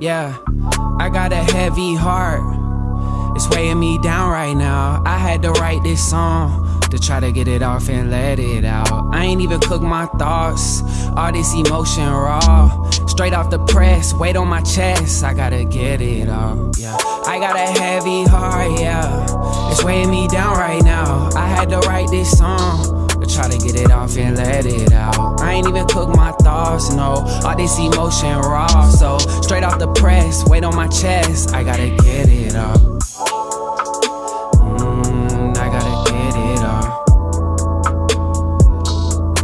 Yeah, I got a heavy heart. It's weighing me down right now. I had to write this song to try to get it off and let it out. I ain't even cook my thoughts. All this emotion raw. Straight off the press, weight on my chest. I gotta get it off. Yeah, I got a heavy heart. Yeah, it's weighing me down right now. I had to write this song to try to get it off and let it out. I ain't even cook my thoughts, no. All this emotion raw. So straight off the press, weight on my chest. I gotta get it off. Mm, I gotta get it.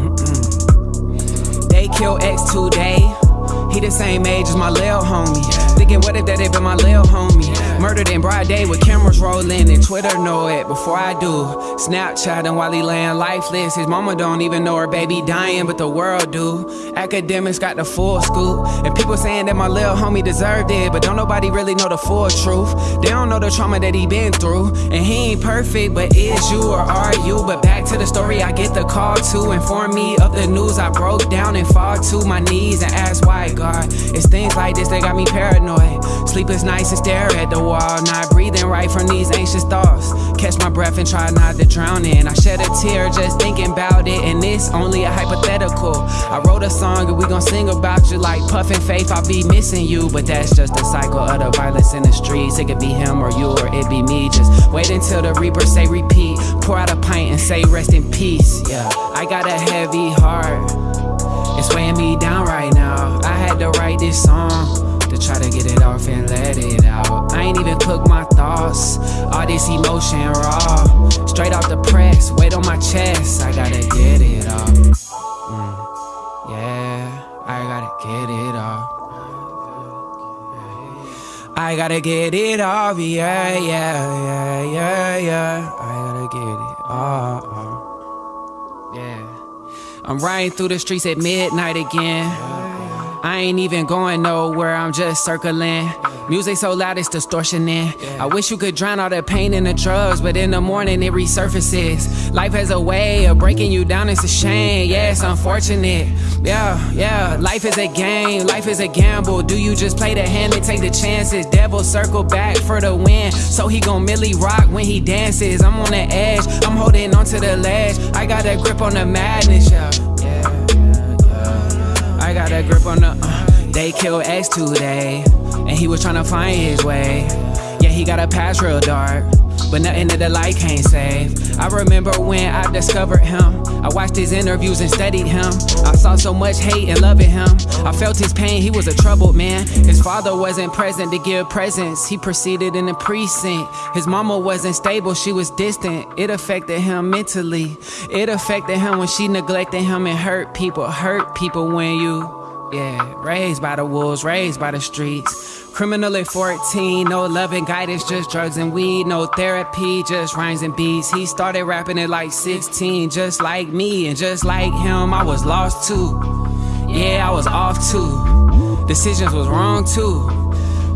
Mm-mm. They kill X today. He the same age as my lil homie. Thinking, what if that had been my lil homie? Murdered in broad day with cameras rolling and Twitter know it before I do. Snapchatting while he laying lifeless. His mama don't even know her baby dying, but the world do. Academics got the full scoop. And people saying that my lil homie deserved it, but don't nobody really know the full truth. They don't know the trauma that he been through. And he ain't perfect, but is you or are you? But back to the story, I get the call to inform me of the news. I broke down and fall to my knees and ask why, God. It's things like this that got me paranoid. Sleepless nights and stare at the wall, not breathing right from these anxious thoughts. Catch my breath and try not to drown in. I shed a tear just thinking about it, and it's only a hypothetical. I wrote a song and we gon' sing about you like Puff and Faith. I'll be missing you, but that's just the cycle of the violence in the streets. It could be him or you or it be me. Just wait until the reaper say repeat. Pour out a pint and say rest in peace. Yeah, I got a heavy heart. It's weighing me down right now. I had to write this song to try to get it off and let it out. I ain't even cook my thoughts. All this emotion raw. Straight off the press, weight on my chest. I gotta get it off. Mm, yeah, I gotta get it off. I gotta get it off, yeah, yeah, yeah, yeah, yeah. I gotta get it off, yeah. I'm riding through the streets at midnight again. I ain't even going nowhere, I'm just circling. Music so loud it's distortioning. I wish you could drown all the pain in the drugs, but in the morning it resurfaces. Life has a way of breaking you down, it's a shame. Yeah, it's unfortunate. Yeah, yeah, life is a game, life is a gamble. Do you just play the hand and take the chances? Devil circle back for the win. So he gon' Millie rock when he dances. I'm on the edge, I'm holding on to the ledge. I got a grip on the madness, yeah. I got a grip on they killed X today, and he was trying to find his way. Yeah, he got a past real dark, but nothing that the light can't save. I remember when I discovered him. I watched his interviews and studied him. I saw so much hate and love in him. I felt his pain, he was a troubled man. His father wasn't present to give presents. He proceeded in the precinct. His mama wasn't stable, she was distant. It affected him mentally. It affected him when she neglected him and hurt people. Hurt people when you yeah, raised by the wolves, raised by the streets. Criminal at 14, no love and guidance, just drugs and weed. No therapy, just rhymes and beats. He started rapping at like 16, just like me. And just like him, I was lost too. Yeah, I was off too. Decisions was wrong too.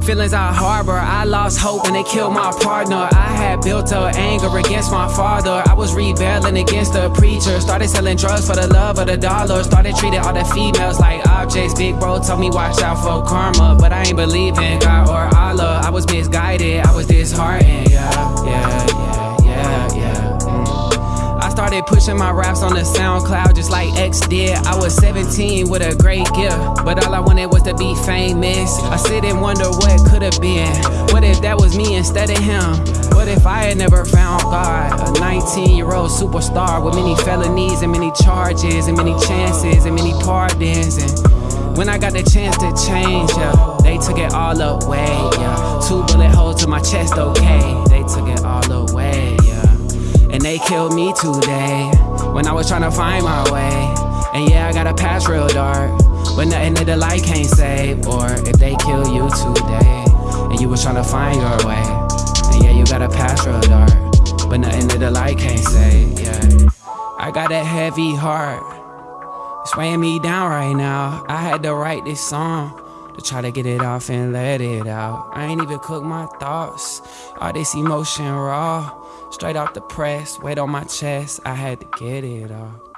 Feelings I harbor, I lost hope when they killed my partner. I had built up anger against my father. I was rebelling against the preacher. Started selling drugs for the love of the dollar. Started treating all the females like objects. Big bro told me watch out for karma. But I ain't believe in God or Allah. I was misguided, I was disheartened. Yeah, yeah, pushing my raps on the SoundCloud just like X did. I was 17 with a great gift, but all I wanted was to be famous. I sit and wonder what could have been. What if that was me instead of him? What if I had never found God? A 19 year old superstar with many felonies and many charges and many chances and many pardons. And when I got the chance to change, yeah, they took it all away. Yeah, two bullet holes to my chest, okay. They took it all away. And they killed me today when I was trying to find my way. And yeah, I got a past real dark, but nothing that the light can't save. Or if they kill you today and you was trying to find your way. And yeah, you got a past real dark, but nothing that the light can't save. Yeah, I got a heavy heart. It's weighing me down right now. I had to write this song to try to get it off and let it out. I ain't even cook my thoughts. All this emotion raw. Straight off the press, weight on my chest, I had to get it off.